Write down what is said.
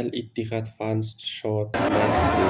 al ittihad شور Messi.